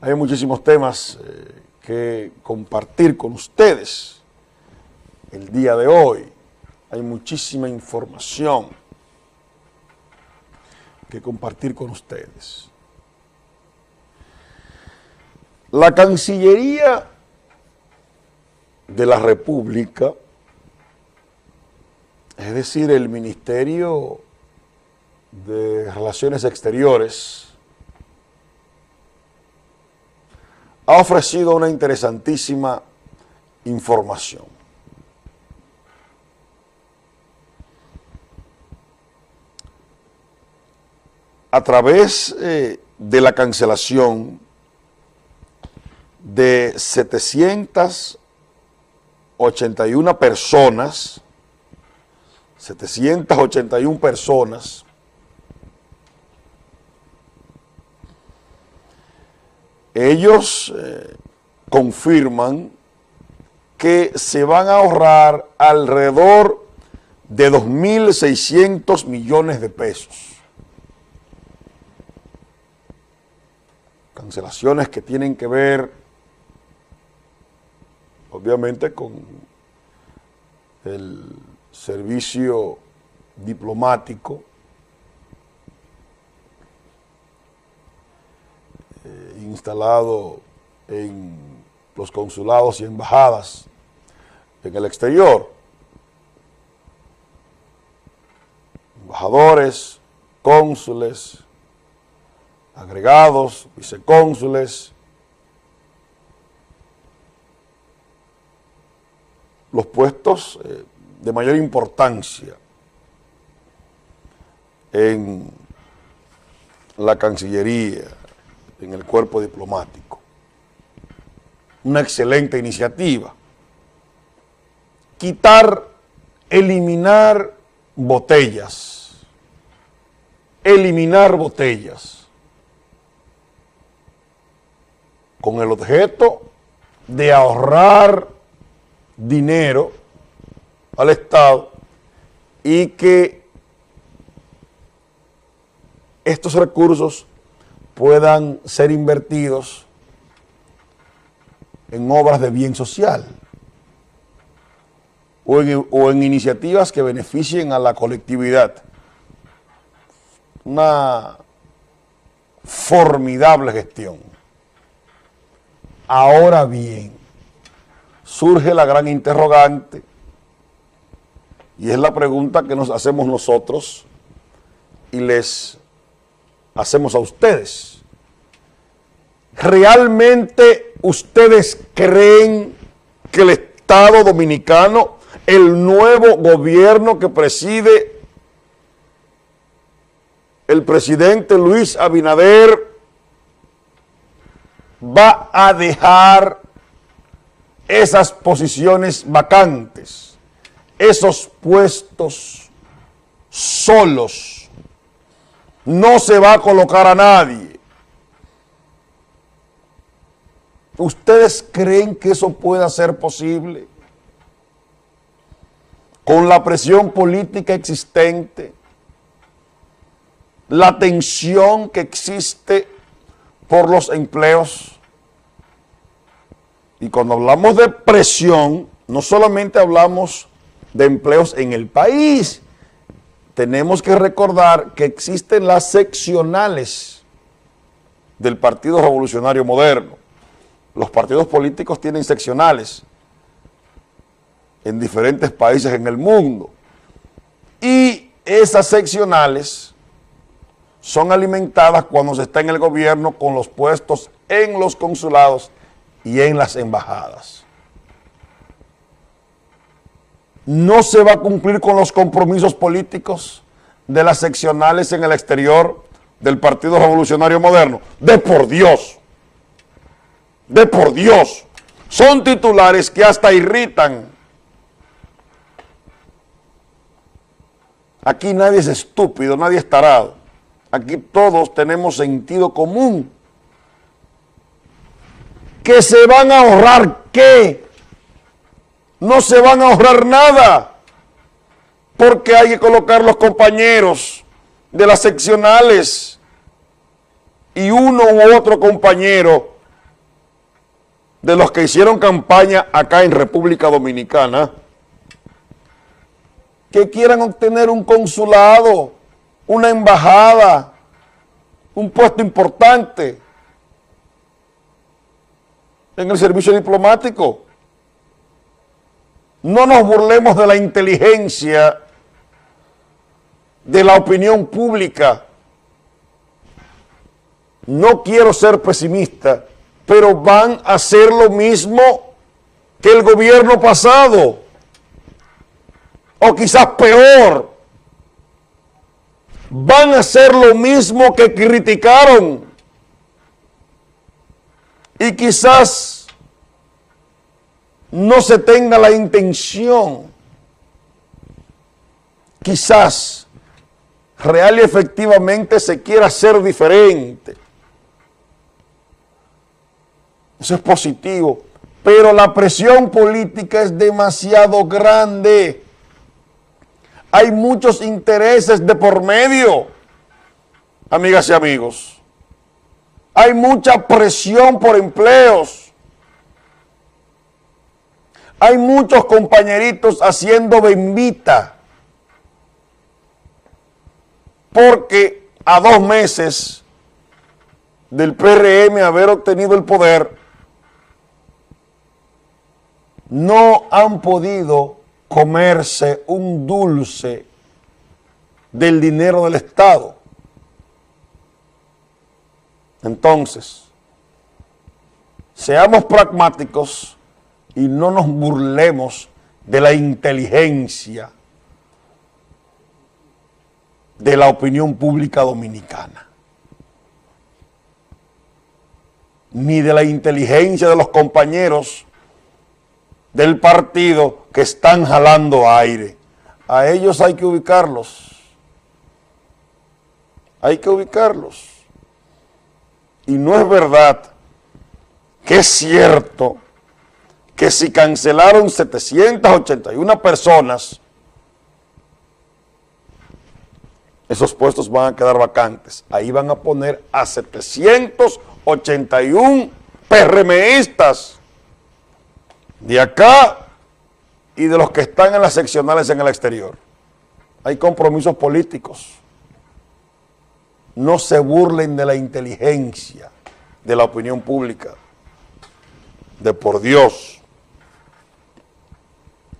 Hay muchísimos temas eh, que compartir con ustedes el día de hoy. Hay muchísima información que compartir con ustedes. La Cancillería de la República, es decir, el Ministerio de Relaciones Exteriores, ha ofrecido una interesantísima información. A través eh, de la cancelación de 781 personas, 781 personas, ellos eh, confirman que se van a ahorrar alrededor de 2.600 millones de pesos. Cancelaciones que tienen que ver, obviamente, con el servicio diplomático, Eh, en los consulados y embajadas en el exterior. Embajadores, cónsules, agregados, vicecónsules, los puestos eh, de mayor importancia en la Cancillería, en el cuerpo diplomático. Una excelente iniciativa. Quitar, eliminar botellas. Eliminar botellas. Con el objeto de ahorrar dinero al Estado y que estos recursos puedan ser invertidos en obras de bien social o en, iniciativas que beneficien a la colectividad. Una formidable gestión. Ahora bien, surge la gran interrogante y es la pregunta que nos hacemos nosotros y les hacemos a ustedes. ¿Realmente ustedes creen que el Estado Dominicano, el nuevo gobierno que preside el presidente Luis Abinader, va a dejar esas posiciones vacantes, esos puestos solos, no se va a colocar a nadie. ¿Ustedes creen que eso pueda ser posible? Con la presión política existente, la tensión que existe por los empleos. Y cuando hablamos de presión, no solamente hablamos de empleos en el país, tenemos que recordar que existen las seccionales del Partido Revolucionario Moderno. Los partidos políticos tienen seccionales en diferentes países en el mundo. Y esas seccionales son alimentadas cuando se está en el gobierno con los puestos en los consulados y en las embajadas no se va a cumplir con los compromisos políticos de las seccionales en el exterior del Partido Revolucionario Moderno. De por Dios, de por Dios, son titulares que hasta irritan. Aquí nadie es estúpido, nadie es tarado. Aquí todos tenemos sentido común. Que se van a ahorrar qué? No se van a ahorrar nada, porque hay que colocar los compañeros de las seccionales y uno u otro compañero de los que hicieron campaña acá en República Dominicana que quieran obtener un consulado, una embajada, un puesto importante en el servicio diplomático. No nos burlemos de la inteligencia de la opinión pública. No quiero ser pesimista, pero van a hacer lo mismo que el gobierno pasado, o quizás peor. Van a hacer lo mismo que criticaron y quizás no se tenga la intención, quizás real y efectivamente se quiera ser diferente. Eso es positivo, pero la presión política es demasiado grande. Hay muchos intereses de por medio, amigas y amigos. Hay mucha presión por empleos. Hay muchos compañeritos haciendo bembita. Porque a dos meses del PRM haber obtenido el poder, no han podido comerse un dulce del dinero del Estado. Entonces, seamos pragmáticos y no nos burlemos de la inteligencia de la opinión pública dominicana, ni de la inteligencia de los compañeros del partido que están jalando aire. A ellos hay que ubicarlos. Hay que ubicarlos. Y no es verdad que es cierto que si cancelaron 781 personas, esos puestos van a quedar vacantes. Ahí van a poner a 781 PRMistas de acá y de los que están en las seccionales en el exterior. Hay compromisos políticos no se burlen de la inteligencia de la opinión pública, de por Dios.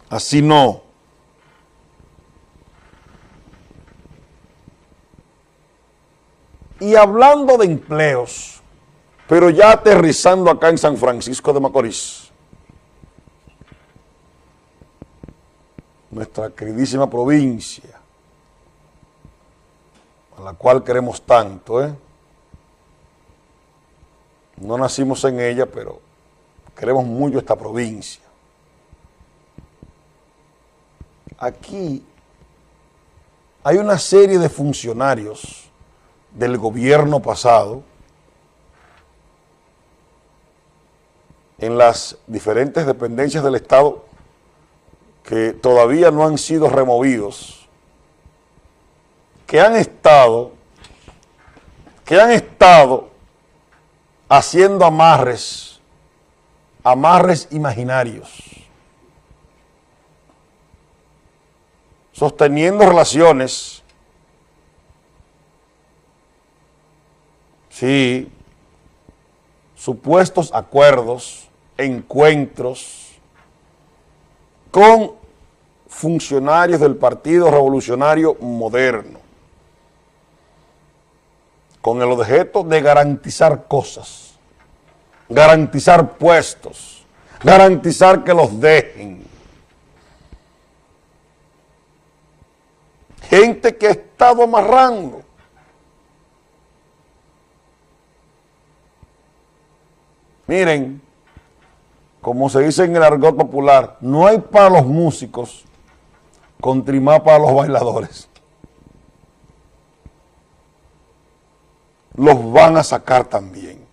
Así no. Y hablando de empleos, pero ya aterrizando acá en San Francisco de Macorís, nuestra queridísima provincia, a la cual queremos tanto, ¿eh? No nacimos en ella, pero queremos mucho esta provincia. Aquí hay una serie de funcionarios del gobierno pasado en las diferentes dependencias del Estado que todavía no han sido removidos que han estado, que han estado haciendo amarres, amarres imaginarios, sosteniendo relaciones, sí, supuestos acuerdos, encuentros con funcionarios del Partido Revolucionario Moderno con el objeto de garantizar cosas, garantizar puestos, garantizar que los dejen. Gente que ha estado amarrando. Miren, como se dice en el argot popular, no hay para los músicos, contrimá para los bailadores. los van a sacar también.